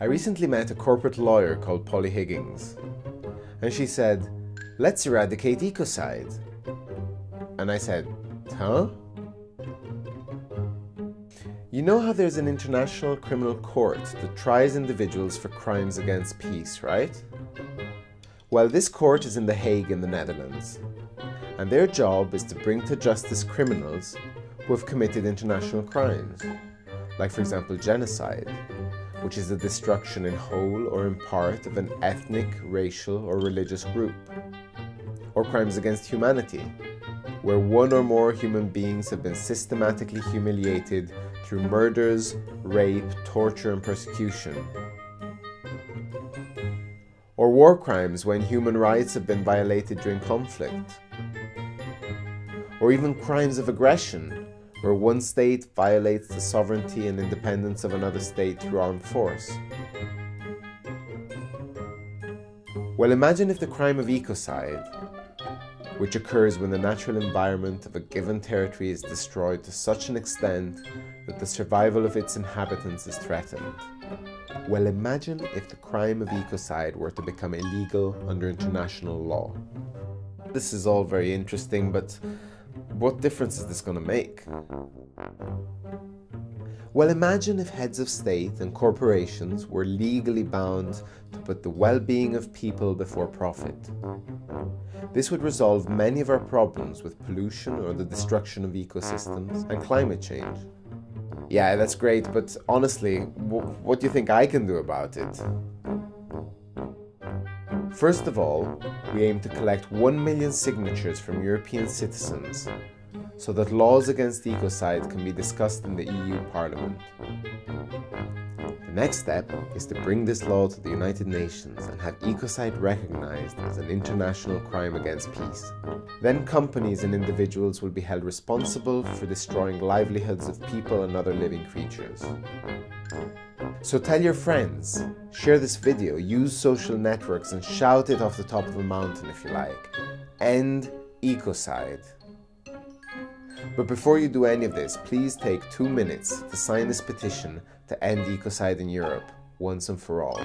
I recently met a corporate lawyer called Polly Higgins, and she said, Let's eradicate ecocide. And I said, Huh? You know how there's an international criminal court that tries individuals for crimes against peace, right? Well, this court is in The Hague in the Netherlands, and their job is to bring to justice criminals who have committed international crimes, like, for example, genocide, which is the destruction in whole or in part of an ethnic, racial, or religious group, or crimes against humanity, where one or more human beings have been systematically humiliated through murders, rape, torture, and persecution. Or war crimes when human rights have been violated during conflict. Or even crimes of aggression where one state violates the sovereignty and independence of another state through armed force. Well, imagine if the crime of ecocide, which occurs when the natural environment of a given territory is destroyed to such an extent that the survival of its inhabitants is threatened. Well, imagine if the crime of ecocide were to become illegal under international law. This is all very interesting, but what difference is this going to make? Well, imagine if heads of state and corporations were legally bound to put the well-being of people before profit. This would resolve many of our problems with pollution or the destruction of ecosystems and climate change. Yeah, that's great, but honestly, what do you think I can do about it? First of all, we aim to collect 1 million signatures from European citizens so that laws against ecocide can be discussed in the EU Parliament. Next step is to bring this law to the United Nations and have ecocide recognized as an international crime against peace. Then companies and individuals will be held responsible for destroying livelihoods of people and other living creatures. So tell your friends, share this video, use social networks and shout it off the top of a mountain if you like. End ecocide. But before you do any of this, please take two minutes to sign this petition to end ecocide in Europe once and for all.